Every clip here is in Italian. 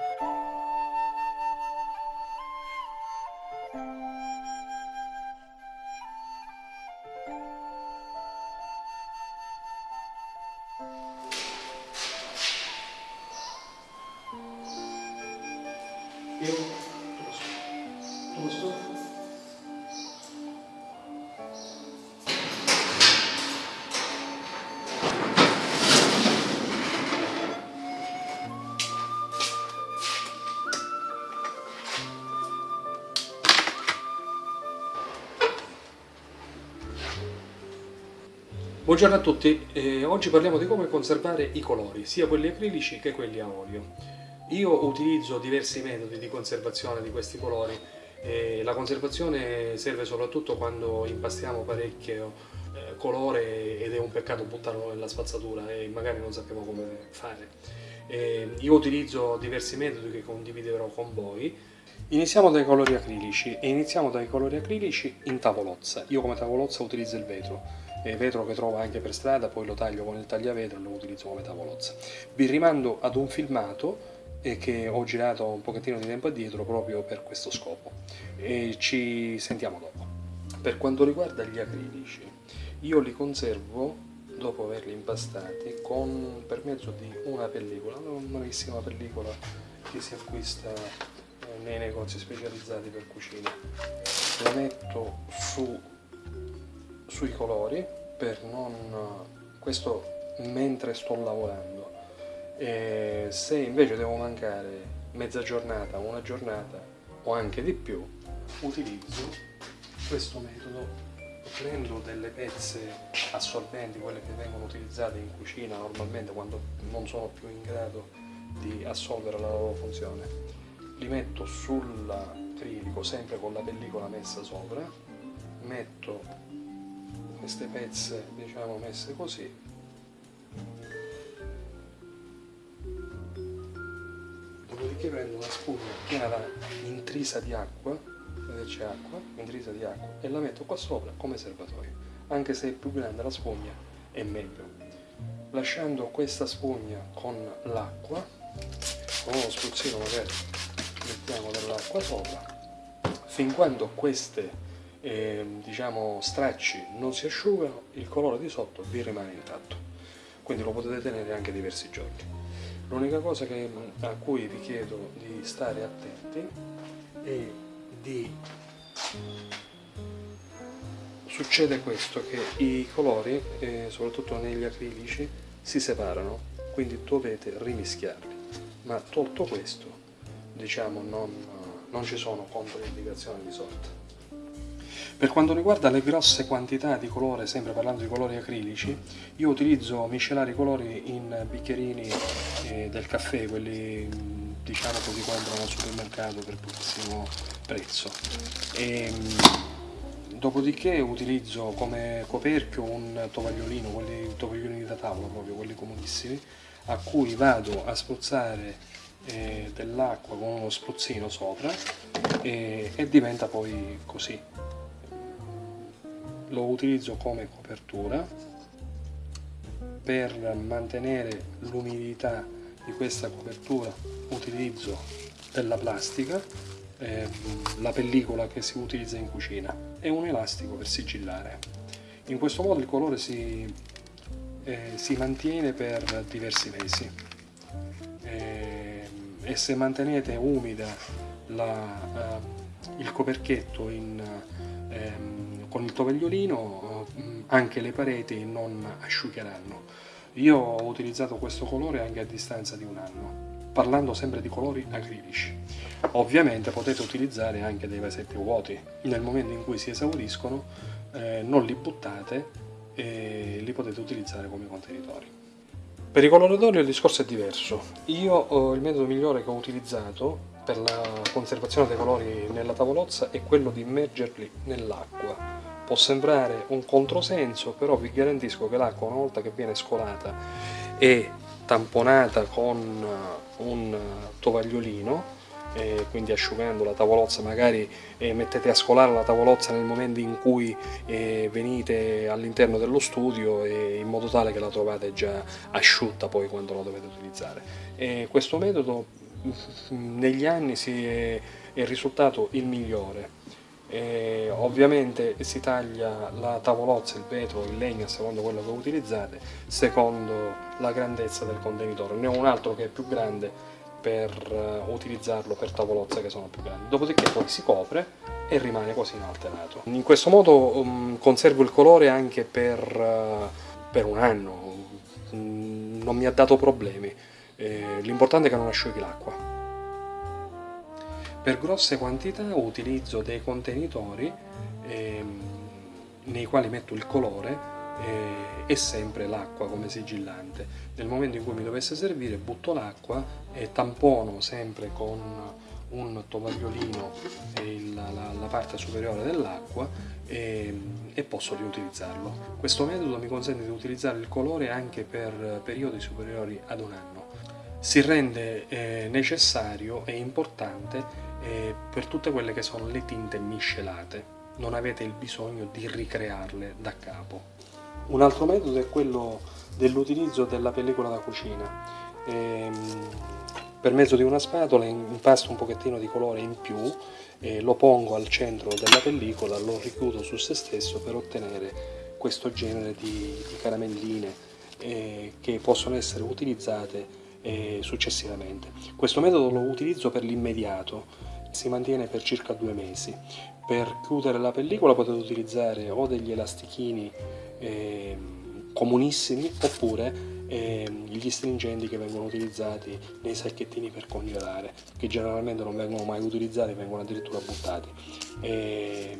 예, 들어오시죠. 들어오시죠. Buongiorno a tutti, eh, oggi parliamo di come conservare i colori, sia quelli acrilici che quelli a olio. Io utilizzo diversi metodi di conservazione di questi colori. Eh, la conservazione serve soprattutto quando impastiamo parecchio eh, colore ed è un peccato buttarlo nella spazzatura e magari non sappiamo come fare. Eh, io utilizzo diversi metodi che condividerò con voi. Iniziamo dai colori acrilici e iniziamo dai colori acrilici in tavolozza. Io come tavolozza utilizzo il vetro eh, vetro che trovo anche per strada, poi lo taglio con il tagliavetro e lo utilizzo come tavolozza. Vi rimando ad un filmato eh, che ho girato un pochettino di tempo addietro proprio per questo scopo e ci sentiamo dopo. Per quanto riguarda gli acrilici, io li conservo dopo averli impastati con, per mezzo di una pellicola, una nuovissima pellicola che si acquista eh, nei negozi specializzati per cucina. La metto su sui colori per non questo mentre sto lavorando. E se invece devo mancare mezza giornata una giornata o anche di più utilizzo questo metodo. Prendo delle pezze assorbenti quelle che vengono utilizzate in cucina normalmente quando non sono più in grado di assolvere la loro funzione. Li metto sull'acrilico sempre con la pellicola messa sopra. Metto queste pezze diciamo messe così. Dopodiché prendo una spugna da intrisa di acqua vedete c'è acqua, intrisa di acqua e la metto qua sopra come serbatoio anche se è più grande la spugna è meglio. Lasciando questa spugna con l'acqua con uno spruzzino magari mettiamo dell'acqua sopra fin quando queste e, diciamo stracci non si asciugano, il colore di sotto vi rimane intatto, quindi lo potete tenere anche diversi giorni. L'unica cosa che, a cui vi chiedo di stare attenti è di... Succede questo, che i colori, eh, soprattutto negli acrilici, si separano, quindi dovete rimischiarli, ma tolto questo, diciamo, non, non ci sono controindicazioni di sorta. Per quanto riguarda le grosse quantità di colore, sempre parlando di colori acrilici, io utilizzo miscelare i colori in bicchierini eh, del caffè, quelli diciamo che si comprano al supermercato per pochissimo prezzo. E, dopodiché utilizzo come coperchio un tovagliolino, quelli tovagliolini da tavola proprio, quelli comunissimi, a cui vado a spruzzare eh, dell'acqua con uno spruzzino sopra e, e diventa poi così lo utilizzo come copertura per mantenere l'umidità di questa copertura utilizzo della plastica eh, la pellicola che si utilizza in cucina e un elastico per sigillare. In questo modo il colore si, eh, si mantiene per diversi mesi. Eh, e se mantenete umida la, eh, il coperchietto in ehm, con il tovagliolino eh, anche le pareti non asciugheranno. Io ho utilizzato questo colore anche a distanza di un anno, parlando sempre di colori acrilici. Ovviamente potete utilizzare anche dei vasetti vuoti, nel momento in cui si esauriscono eh, non li buttate e li potete utilizzare come contenitori. Per i coloratori il discorso è diverso. Io eh, il metodo migliore che ho utilizzato per la conservazione dei colori nella tavolozza è quello di immergerli nell'acqua Può sembrare un controsenso, però vi garantisco che l'acqua una volta che viene scolata e tamponata con uh, un tovagliolino, eh, quindi asciugando la tavolozza, magari eh, mettete a scolare la tavolozza nel momento in cui eh, venite all'interno dello studio in modo tale che la trovate già asciutta poi quando la dovete utilizzare. questo metodo negli anni si è, è risultato il migliore. E ovviamente si taglia la tavolozza, il vetro, il legno secondo quello che utilizzate, secondo la grandezza del contenitore. Ne ho un altro che è più grande per uh, utilizzarlo per tavolozze che sono più grandi. Dopodiché poi si copre e rimane quasi inalterato. In questo modo um, conservo il colore anche per, uh, per un anno, mm, non mi ha dato problemi. Eh, L'importante è che non asciughi l'acqua. Per grosse quantità utilizzo dei contenitori ehm, nei quali metto il colore e sempre l'acqua come sigillante. Nel momento in cui mi dovesse servire butto l'acqua e tampono sempre con un tovagliolino la, la, la, parte superiore dell'acqua e, e, posso riutilizzarlo. Questo metodo mi consente di utilizzare il colore anche per periodi superiori ad un anno. Si rende eh, necessario e importante eh, per tutte quelle che sono le tinte miscelate. Non avete il bisogno di ricrearle da capo. Un altro metodo è quello dell'utilizzo della pellicola da cucina. Ehm, per mezzo di una spatola impasto un pochettino di colore in più e lo pongo al centro della pellicola, lo richiudo su se stesso per ottenere questo genere di, di caramelline eh, che possono essere utilizzate eh, successivamente. Questo metodo lo utilizzo per l'immediato, si mantiene per circa due mesi. Per chiudere la pellicola potete utilizzare o degli elastichini eh, comunissimi oppure eh, gli stringenti che vengono utilizzati nei sacchettini per congelare che generalmente non vengono mai utilizzati vengono addirittura buttati. E,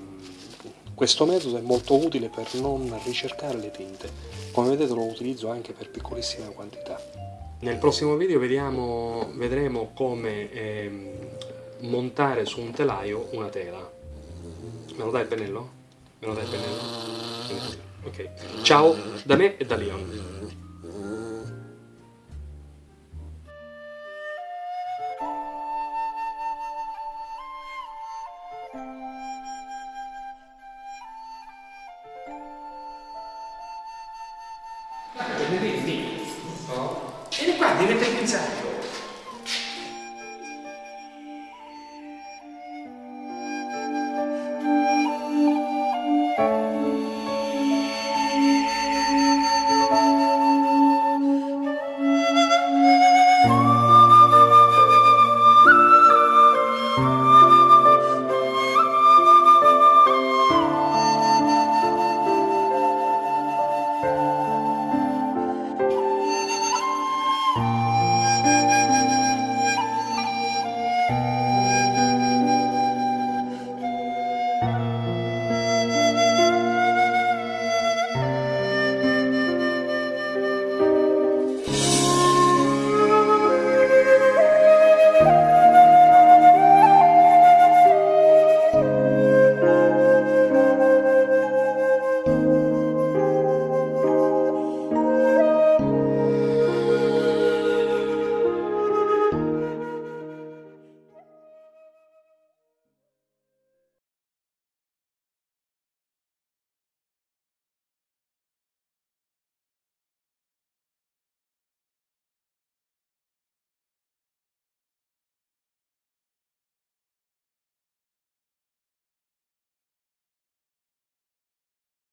questo metodo è molto utile per non ricercare le tinte. Come vedete lo utilizzo anche per piccolissime quantità. Nel prossimo video vediamo, vedremo come eh, montare su un telaio una tela me lo dai il pennello? me lo dai il pennello? Ok, ciao da me e da Leon. Vieni qua, devi pinzello.